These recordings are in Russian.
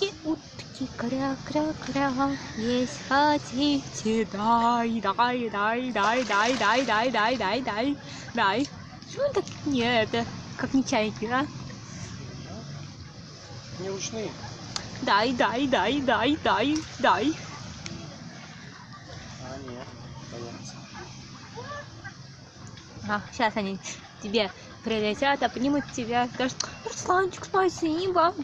Собаки кря-кря-кря, есть хотите, дай, дай, дай, дай, дай, дай, дай, дай, дай, дай, дай. Что он так не это, как не чайки, а? Не ручные. Дай, дай, дай, дай, дай, дай. А, нет. Боятся. А, сейчас они тебе прилетят, обнимут тебя, скажут, Русланчик, спасибо.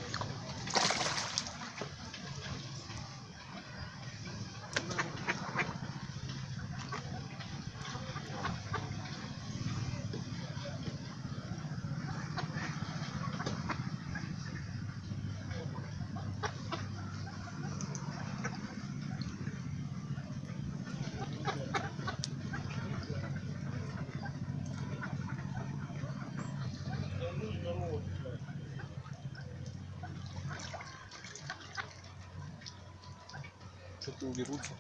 Что-то уберутся.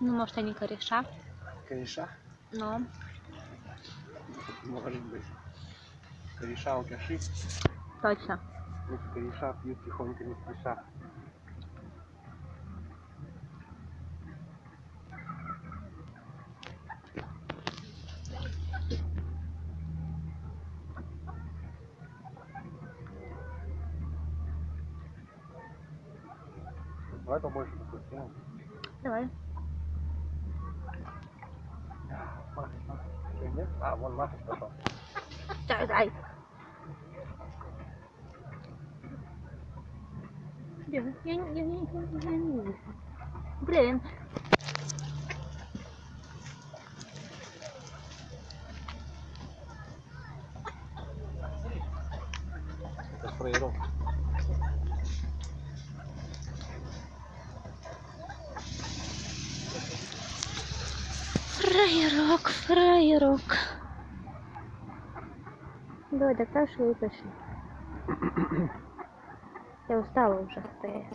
Ну, может, они кореша, Кореша? но Может быть. Кореша алкаши. точно. Эти кореша пьют тихонько не спеша. Давай побольше такой сделаем. Давай. Маша, Маша. Что, нет? А, вон Маша пошел. Дай, дай. Я, я, я, я, я, я не вижу. Блин. Это Фраерок, фраерок. Давай, докрашивай и пошли. Я устала уже стоять.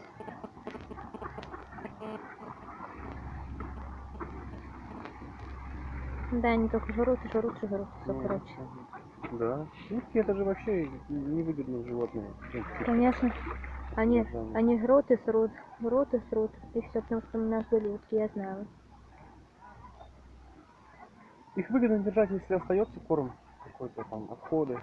Да, они только жрут и жрут и жрут. Все, Ну, короче. Да. Утки это же вообще невыгодные животные. в принципе. Конечно. Они, они жрут и срут, жрут и срут. И все, потому что у нас были утки, я знала. Их выгодно держать, если остается корм какой-то там, отходы.